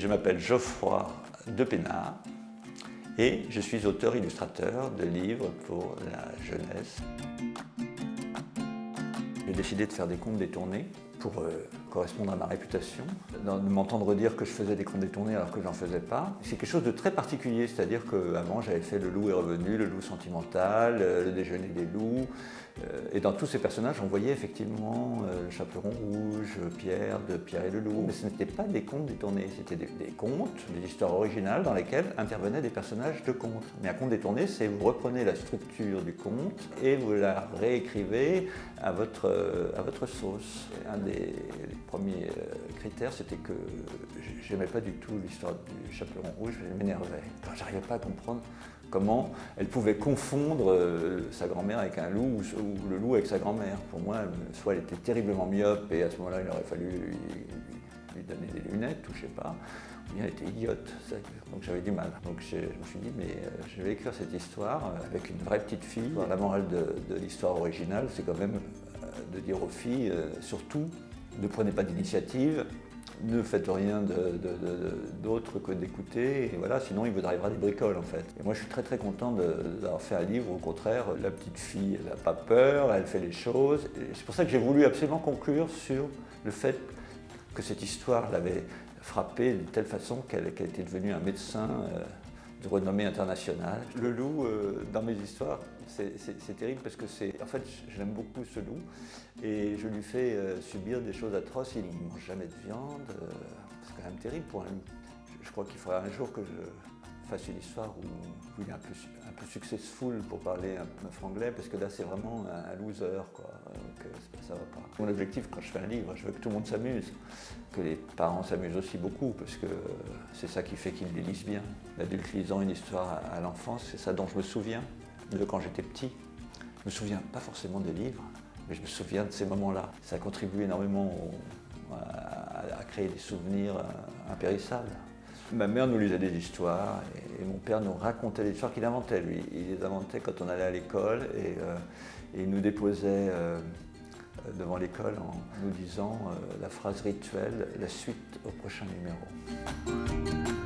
Je m'appelle Geoffroy de Pénard et je suis auteur-illustrateur de livres pour la jeunesse. J'ai décidé de faire des contes détournés pour euh, correspondre à ma réputation, de m'entendre dire que je faisais des contes détournés alors que j'en faisais pas. C'est quelque chose de très particulier, c'est-à-dire qu'avant j'avais fait Le loup est revenu, Le loup sentimental, euh, Le déjeuner des loups, euh, et dans tous ces personnages on voyait effectivement le chaperon rouge, Pierre de Pierre et le loup. Mais ce n'étaient pas des contes détournés, c'était des, des, contes, des histoires originales dans lesquelles intervenaient des personnages de contes. Mais un conte détourné, c'est vous reprenez la structure du conte et vous la réécrivez à votre, à votre sauce. Un des premier euh, critère, c'était que j'aimais pas du tout l'histoire du chaperon rouge, je m'énervais. J'arrivais pas à comprendre comment elle pouvait confondre euh, sa grand-mère avec un loup ou, le loup avec sa grand-mère. Pour moi, soit elle était terriblement myope et à ce moment-là, il aurait fallu lui, donner des lunettes ou je sais pas, ou bien elle était idiote. Donc j'avais du mal. Donc je, me suis dit, mais euh, je vais écrire cette histoire avec une vraie petite fille. La morale de l'histoire originale, c'est quand même de dire aux filles, surtout, ne prenez pas d'initiative, ne faites rien d'autre que d'écouter, et voilà, sinon il vous arrivera des bricoles en fait. Et moi je suis très très content d'avoir fait un livre, au contraire, la petite fille, elle n'a pas peur, elle fait les choses, c'est pour ça que j'ai voulu absolument conclure sur le fait que cette histoire l'avait frappée de telle façon qu'elle était devenue un médecin euh, de renommée internationale. Le loup, euh, dans mes histoires, c'est terrible parce que c'est... En fait, je l'aime beaucoup ce loup et je lui fais euh, subir des choses atroces. Il ne mange jamais de viande. Euh, c'est quand même terrible pour un loup. Je, crois qu'il faudra un jour que je fasse une histoire où, il est un peu, successful pour parler un peu franglais parce que là c'est vraiment un, loser quoi. Donc ça va pas. Mon objectif quand je fais un livre, je veux que tout le monde s'amuse, que les parents s'amusent aussi beaucoup parce que c'est ça qui fait qu'ils les lisent bien. L'adulte lisant une histoire à l'enfance, c'est ça dont je me souviens de quand j'étais petit. Je me souviens pas forcément des livres, mais je me souviens de ces moments-là. Ça a contribué énormément à, créer des souvenirs euh, impérissables. Ma mère nous lisait des histoires et, mon père nous racontait des histoires qu'il inventait lui. Il les inventait quand on allait à l'école et, euh, il nous déposait euh, devant l'école en nous disant la phrase rituelle, la suite au prochain numéro.